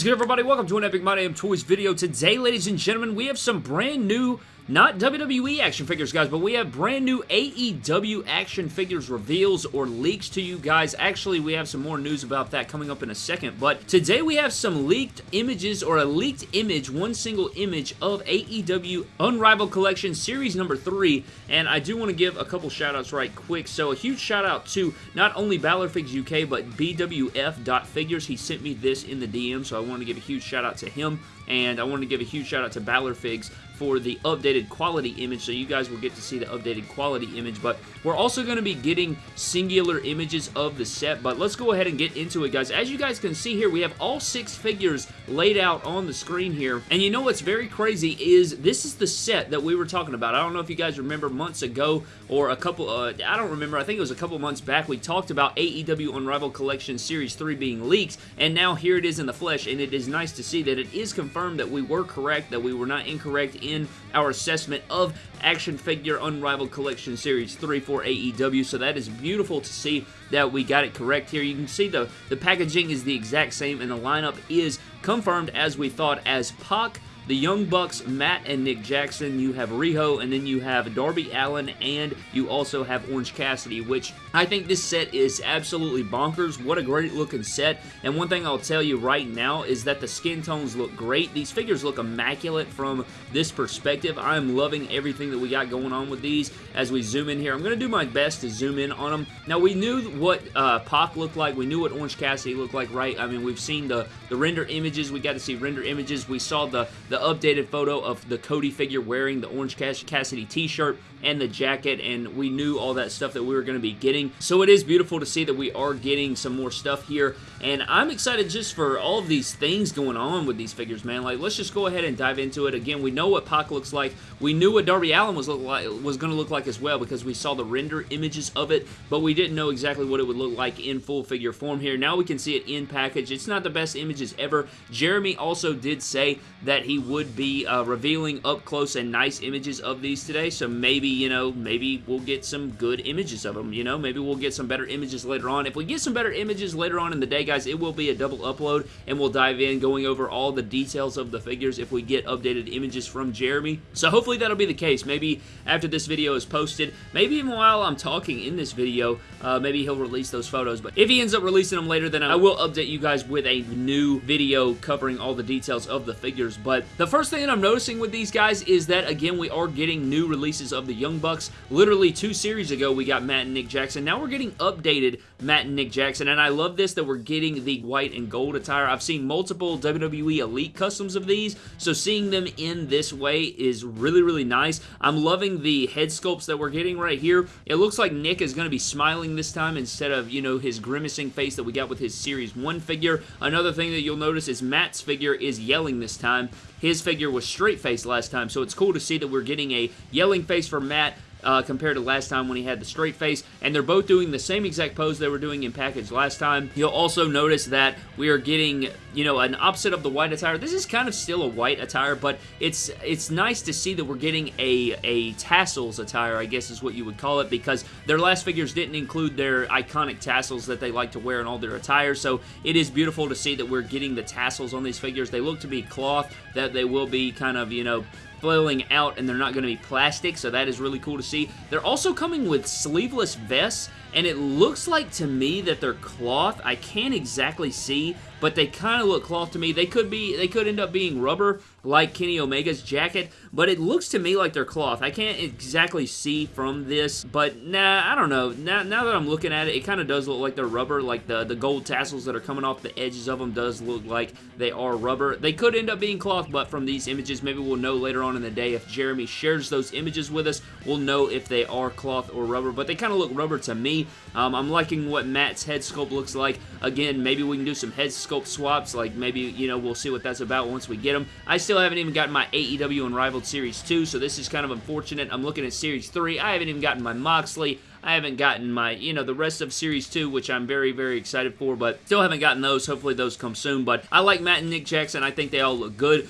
is good, everybody? Welcome to an Epic My Damn Toys video. Today, ladies and gentlemen, we have some brand new not WWE action figures, guys, but we have brand new AEW action figures reveals or leaks to you guys. Actually, we have some more news about that coming up in a second, but today we have some leaked images or a leaked image, one single image of AEW Unrivaled Collection Series number 3, and I do want to give a couple shout-outs right quick. So a huge shout-out to not only Figs UK, but BWF.Figures. He sent me this in the DM, so I want to give a huge shout-out to him, and I want to give a huge shout-out to Balor Figs for the updated quality image, so you guys will get to see the updated quality image, but we're also going to be getting singular images of the set, but let's go ahead and get into it, guys. As you guys can see here, we have all six figures laid out on the screen here, and you know what's very crazy is this is the set that we were talking about. I don't know if you guys remember months ago or a couple, uh, I don't remember, I think it was a couple months back, we talked about AEW Unrivaled Collection Series 3 being leaked, and now here it is in the flesh, and it is nice to see that it is confirmed that we were correct, that we were not incorrect in our assessment of Action Figure Unrivaled Collection Series 3 for AEW, so that is beautiful to see that we got it correct here. You can see the, the packaging is the exact same, and the lineup is confirmed as we thought as Pac, the Young Bucks, Matt and Nick Jackson. You have Riho, and then you have Darby Allin, and you also have Orange Cassidy, which I think this set is absolutely bonkers. What a great looking set. And one thing I'll tell you right now is that the skin tones look great. These figures look immaculate from this perspective. I'm loving everything that we got going on with these as we zoom in here. I'm going to do my best to zoom in on them. Now, we knew what uh, Pac looked like. We knew what Orange Cassidy looked like, right? I mean, we've seen the, the render images. We got to see render images. We saw the, the updated photo of the Cody figure wearing the Orange Cassidy t-shirt and the jacket, and we knew all that stuff that we were going to be getting. So it is beautiful to see that we are getting some more stuff here, and I'm excited just for all of these things going on with these figures, man. Like, let's just go ahead and dive into it. Again, we know what Pac looks like. We knew what Darby Allin was, like, was going to look like as well because we saw the render images of it, but we didn't know exactly what it would look like in full figure form here. Now we can see it in package. It's not the best images ever. Jeremy also did say that he would be uh, revealing up close and nice images of these today, so maybe, you know, maybe we'll get some good images of them, you know? Maybe we'll get some better images later on. If we get some better images later on in the day, guys, it will be a double upload, and we'll dive in going over all the details of the figures if we get updated images from Jeremy. So hopefully that'll be the case. Maybe after this video is posted, maybe even while I'm talking in this video, uh, maybe he'll release those photos. But if he ends up releasing them later, then I will update you guys with a new video covering all the details of the figures. But the first thing that I'm noticing with these guys is that, again, we are getting new releases of the Young Bucks. Literally two series ago, we got Matt and Nick Jackson. Now we're getting updated Matt and Nick Jackson, and I love this that we're getting the white and gold attire. I've seen multiple WWE Elite customs of these, so seeing them in this way is really, really nice. I'm loving the head sculpts that we're getting right here. It looks like Nick is going to be smiling this time instead of, you know, his grimacing face that we got with his Series 1 figure. Another thing that you'll notice is Matt's figure is yelling this time. His figure was straight face last time, so it's cool to see that we're getting a yelling face for Matt, uh, compared to last time when he had the straight face, and they're both doing the same exact pose they were doing in package last time. You'll also notice that we are getting, you know, an opposite of the white attire. This is kind of still a white attire, but it's it's nice to see that we're getting a, a tassels attire, I guess is what you would call it, because their last figures didn't include their iconic tassels that they like to wear in all their attire, so it is beautiful to see that we're getting the tassels on these figures. They look to be cloth, that they will be kind of, you know, flailing out and they're not going to be plastic, so that is really cool to see. They're also coming with sleeveless vests, and it looks like to me that they're cloth. I can't exactly see, but they kind of look cloth to me. They could be, they could end up being rubber, like Kenny Omega's jacket, but it looks to me like they're cloth. I can't exactly see from this, but nah, I don't know. Now, now that I'm looking at it, it kind of does look like they're rubber, like the, the gold tassels that are coming off the edges of them does look like they are rubber. They could end up being cloth, but from these images, maybe we'll know later on in the day if Jeremy shares those images with us, we'll know if they are cloth or rubber, but they kind of look rubber to me. Um, I'm liking what Matt's head sculpt looks like. Again, maybe we can do some head sculpt swaps, like maybe, you know, we'll see what that's about once we get them. I still haven't even gotten my AEW Unrivaled Series 2, so this is kind of unfortunate. I'm looking at Series 3. I haven't even gotten my Moxley. I haven't gotten my, you know, the rest of Series 2, which I'm very, very excited for, but still haven't gotten those. Hopefully those come soon, but I like Matt and Nick Jackson. I think they all look good.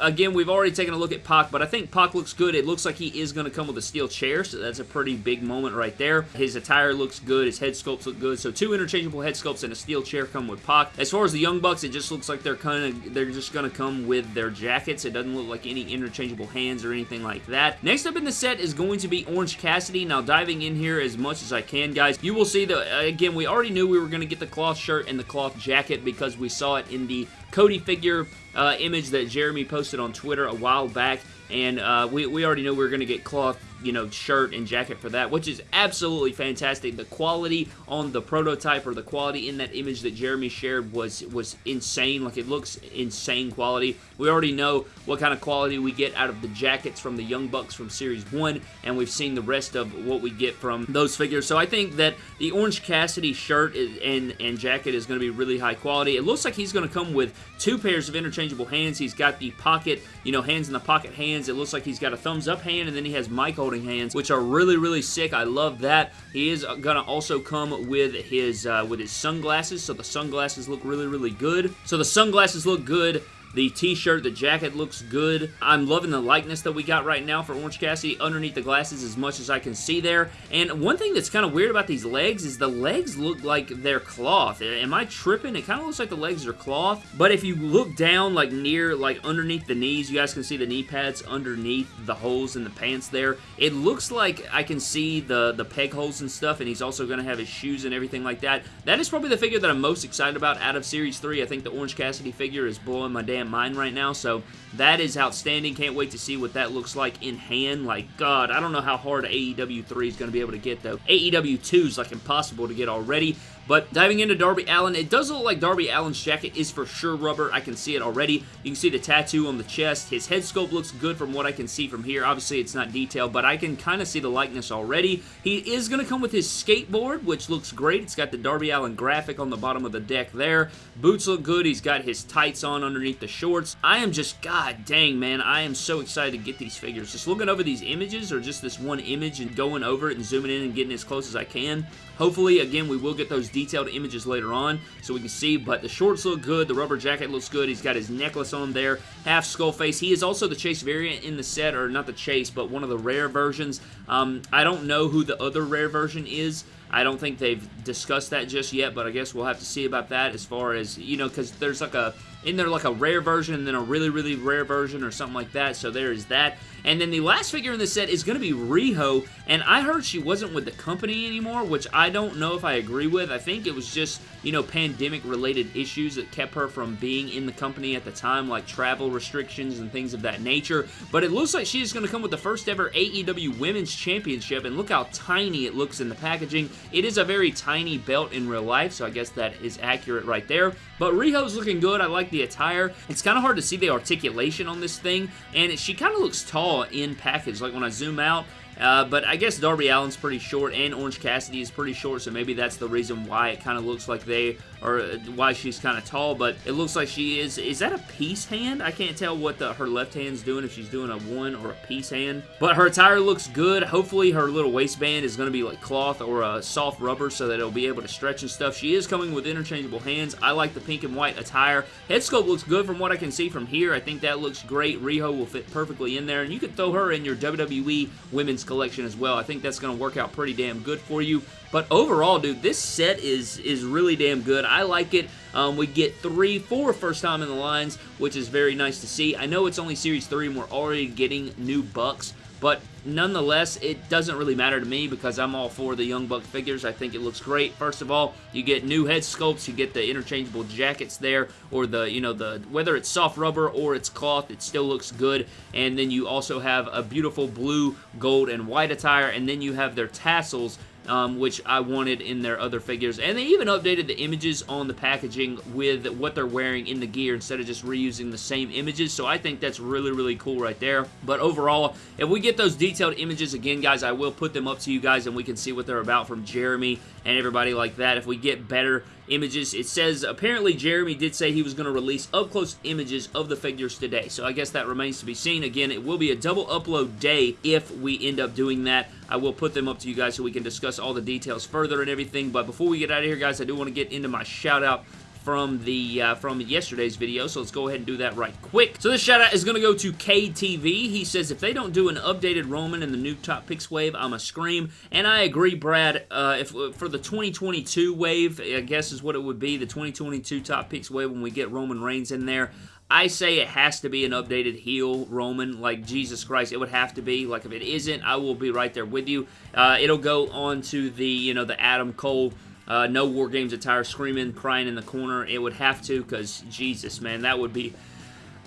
Again, we've already taken a look at Pac, but I think Pac looks good. It looks like he is going to come with a steel chair, so that's a pretty big moment right there. His attire looks good. His head sculpts look good. So two interchangeable head sculpts and a steel chair come with Pac. As far as the Young Bucks, it just looks like they're kind of they're just going to come with their jackets. It doesn't look like any interchangeable hands or anything like that. Next up in the set is going to be Orange Cassidy. Now diving in here as much as I can, guys, you will see that again we already knew we were going to get the cloth shirt and the cloth jacket because we saw it in the Cody figure uh, image that Jeremy posted on Twitter a while back, and uh, we, we already know we were going to get cloth you know, shirt and jacket for that, which is absolutely fantastic. The quality on the prototype or the quality in that image that Jeremy shared was was insane. Like, it looks insane quality. We already know what kind of quality we get out of the jackets from the Young Bucks from Series 1, and we've seen the rest of what we get from those figures. So I think that the Orange Cassidy shirt and, and jacket is going to be really high quality. It looks like he's going to come with two pairs of interchangeable hands. He's got the pocket, you know, hands in the pocket hands. It looks like he's got a thumbs up hand, and then he has Michael holding hands, which are really, really sick. I love that. He is going to also come with his uh, with his sunglasses, so the sunglasses look really, really good. So the sunglasses look good. The t-shirt, the jacket looks good. I'm loving the likeness that we got right now for Orange Cassidy underneath the glasses as much as I can see there. And one thing that's kind of weird about these legs is the legs look like they're cloth. Am I tripping? It kind of looks like the legs are cloth. But if you look down like near, like underneath the knees, you guys can see the knee pads underneath the holes in the pants there. It looks like I can see the, the peg holes and stuff, and he's also going to have his shoes and everything like that. That is probably the figure that I'm most excited about out of Series 3. I think the Orange Cassidy figure is blowing my damn damn mind right now, so that is outstanding. Can't wait to see what that looks like in hand. Like, God, I don't know how hard AEW 3 is going to be able to get, though. AEW 2 is, like, impossible to get already. But diving into Darby Allin, it does look like Darby Allin's jacket is for sure rubber. I can see it already. You can see the tattoo on the chest. His head sculpt looks good from what I can see from here. Obviously, it's not detailed, but I can kind of see the likeness already. He is going to come with his skateboard, which looks great. It's got the Darby Allin graphic on the bottom of the deck there. Boots look good. He's got his tights on underneath the shorts. I am just, god dang, man. I am so excited to get these figures. Just looking over these images, or just this one image and going over it and zooming in and getting as close as I can. Hopefully, again, we will get those detailed images later on so we can see, but the shorts look good, the rubber jacket looks good, he's got his necklace on there, half skull face. He is also the Chase variant in the set, or not the Chase, but one of the rare versions. Um, I don't know who the other rare version is, I don't think they've discussed that just yet, but I guess we'll have to see about that as far as, you know, because there's like a, in there like a rare version and then a really, really rare version or something like that, so there is that. And then the last figure in the set is going to be Riho, and I heard she wasn't with the company anymore, which I don't know if I agree with. I think it was just, you know, pandemic-related issues that kept her from being in the company at the time, like travel restrictions and things of that nature. But it looks like she is going to come with the first ever AEW Women's Championship, and look how tiny it looks in the packaging. It is a very tiny belt in real life, so I guess that is accurate right there. But Riho's looking good. I like the attire. It's kind of hard to see the articulation on this thing, and she kind of looks tall in package. Like when I zoom out, uh, but I guess Darby Allin's pretty short and Orange Cassidy is pretty short, so maybe that's the reason why it kind of looks like they, or why she's kind of tall, but it looks like she is, is that a peace hand? I can't tell what the, her left hand's doing, if she's doing a one or a peace hand. But her attire looks good. Hopefully her little waistband is going to be like cloth or a soft rubber so that it'll be able to stretch and stuff. She is coming with interchangeable hands. I like the pink and white attire. Head sculpt looks good from what I can see from here. I think that looks great. Riho will fit perfectly in there, and you could throw her in your WWE Women's collection as well. I think that's going to work out pretty damn good for you. But overall, dude, this set is is really damn good. I like it. Um, we get three, four first time in the lines, which is very nice to see. I know it's only Series 3 and we're already getting new Bucks, but nonetheless, it doesn't really matter to me because I'm all for the Young Buck figures. I think it looks great. First of all, you get new head sculpts, you get the interchangeable jackets there, or the, you know, the whether it's soft rubber or it's cloth, it still looks good. And then you also have a beautiful blue, gold, and white attire, and then you have their tassels um, which I wanted in their other figures. And they even updated the images on the packaging with what they're wearing in the gear instead of just reusing the same images. So I think that's really, really cool right there. But overall, if we get those detailed images again, guys, I will put them up to you guys and we can see what they're about from Jeremy and everybody like that. If we get better images. It says, apparently Jeremy did say he was going to release up-close images of the figures today, so I guess that remains to be seen. Again, it will be a double upload day if we end up doing that. I will put them up to you guys so we can discuss all the details further and everything, but before we get out of here, guys, I do want to get into my shout-out from the uh, from yesterday's video, so let's go ahead and do that right quick. So this shout out is going to go to KTV. He says, if they don't do an updated Roman in the new Top Picks wave, I'm a scream. And I agree, Brad. Uh, if For the 2022 wave, I guess is what it would be, the 2022 Top Picks wave when we get Roman Reigns in there, I say it has to be an updated heel Roman, like Jesus Christ, it would have to be. Like if it isn't, I will be right there with you. Uh, it'll go on to the, you know, the Adam Cole uh, no War Games attire, screaming, crying in the corner. It would have to, because Jesus, man, that would be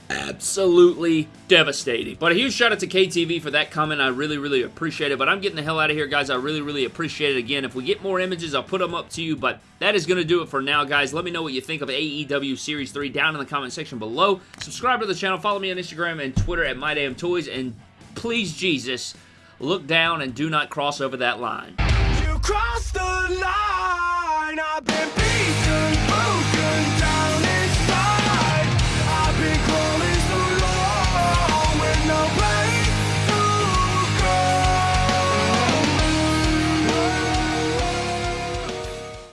absolutely devastating. But a huge shout out to KTV for that comment. I really, really appreciate it. But I'm getting the hell out of here, guys. I really, really appreciate it. Again, if we get more images, I'll put them up to you. But that is going to do it for now, guys. Let me know what you think of AEW Series 3 down in the comment section below. Subscribe to the channel. Follow me on Instagram and Twitter at MyDamnToys. And please, Jesus, look down and do not cross over that line. You cross the line. I've been